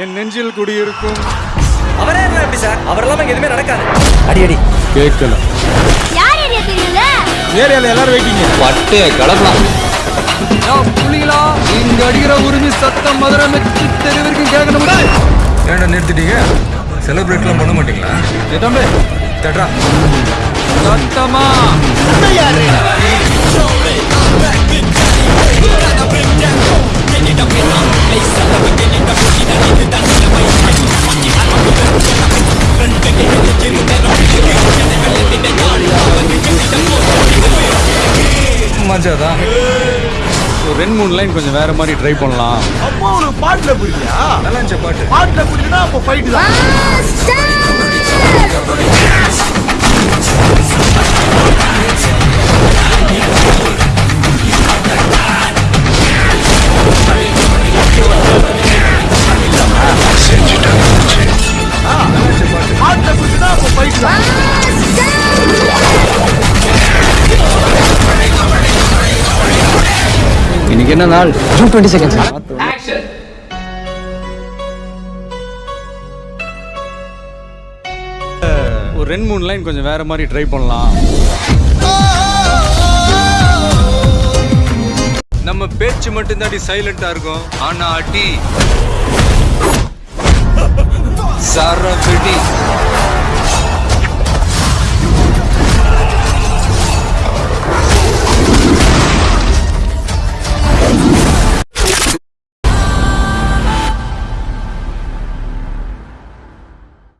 என் நெஞ்சில் குடியிருக்கும். அவரே இருந்தா எப்படி சார்? அவர் இல்லாம இங்க எதுவுமே நடக்காது. அடி அடி. கேட்கல. யார் ஏரியா ஏரியால எல்லாரும் வெயிட்டிங்க பட்டு கிளம்பலாம் புள்ளிகளா இங்க அடிக்கிற உரிமை சத்தம் மதுரை மெச்சு தெருவிற்கும் கேட்கணும் ஏன்டா நிறுத்திட்டீங்க? செலிப்ரேட்லாம் பண்ண மாட்டீங்களா? தம்பி. தட்ரா. சத்தமா? மஜாதான் ஒரு ரெண்டு மூணு லைன் கொஞ்சம் வேற மாதிரி ட்ரை பண்ணலாம். அப்போ உனக்கு பாட்டுல புரியலையா நல்லா இருந்துச்சு பாட்டு. பாட்டுல புரியலனா அப்போ ஃபைட் தான். இன்னைக்கு என்ன நாள்? ஜூன் டுவெண்ட்டி செகண்ட் சார் ஒரு ரெண்டு மூணு லைன் கொஞ்சம் வேற மாதிரி ட்ரை பண்ணலாம். நம்ம பேச்சு மட்டும் தாண்டி சைலண்டா இருக்கும். ஆனா அடி. சரவெடி.